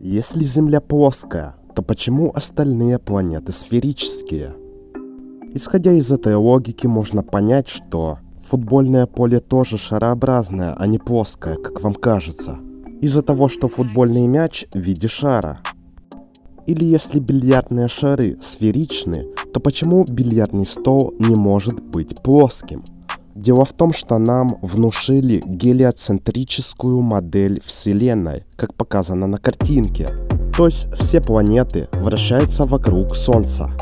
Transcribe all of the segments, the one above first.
Если Земля плоская, то почему остальные планеты сферические? Исходя из этой логики, можно понять, что футбольное поле тоже шарообразное, а не плоское, как вам кажется. Из-за того, что футбольный мяч в виде шара. Или если бильярдные шары сферичны, то почему бильярдный стол не может быть плоским? Дело в том, что нам внушили гелиоцентрическую модель Вселенной, как показано на картинке. То есть все планеты вращаются вокруг Солнца.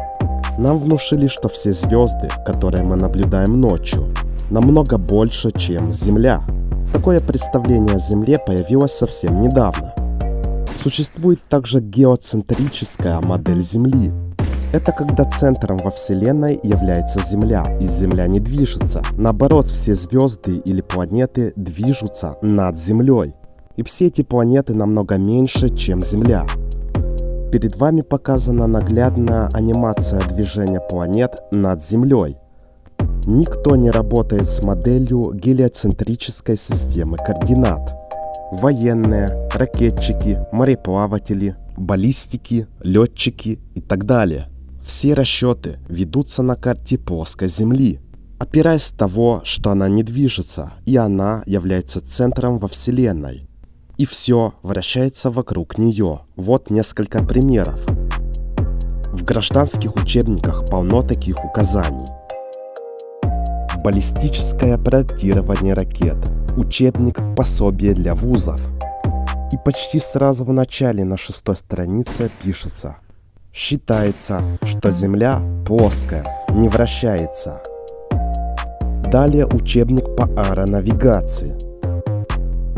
Нам внушили, что все звезды, которые мы наблюдаем ночью, намного больше, чем Земля. Такое представление о Земле появилось совсем недавно. Существует также геоцентрическая модель Земли, это когда центром во Вселенной является Земля, и Земля не движется. Наоборот, все звезды или планеты движутся над Землей. И все эти планеты намного меньше, чем Земля. Перед вами показана наглядная анимация движения планет над Землей. Никто не работает с моделью гелиоцентрической системы координат. Военные, ракетчики, мореплаватели, баллистики, летчики и так далее. Все расчеты ведутся на карте плоской Земли, опираясь того, что она не движется, и она является центром во Вселенной. И все вращается вокруг нее. Вот несколько примеров. В гражданских учебниках полно таких указаний. Баллистическое проектирование ракет. Учебник пособие для вузов. И почти сразу в начале на шестой странице пишется Считается, что Земля плоская, не вращается. Далее учебник по аэронавигации.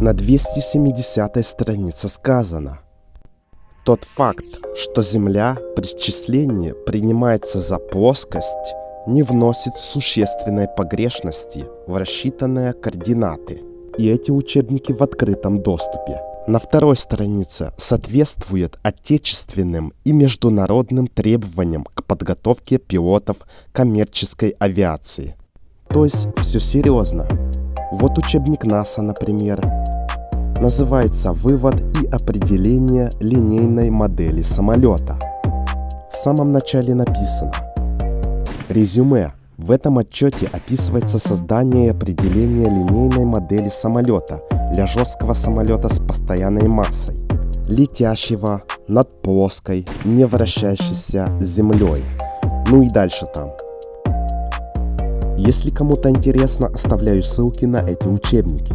На 270 странице сказано. Тот факт, что Земля при счислении принимается за плоскость, не вносит существенной погрешности в рассчитанные координаты. И эти учебники в открытом доступе на второй странице соответствует отечественным и международным требованиям к подготовке пилотов коммерческой авиации. То есть все серьезно. Вот учебник НАСА, например. Называется «Вывод и определение линейной модели самолета». В самом начале написано Резюме. В этом отчете описывается создание и определение линейной модели самолета – для жесткого самолета с постоянной массой, летящего над плоской, не вращающейся землей. Ну и дальше там. Если кому-то интересно, оставляю ссылки на эти учебники.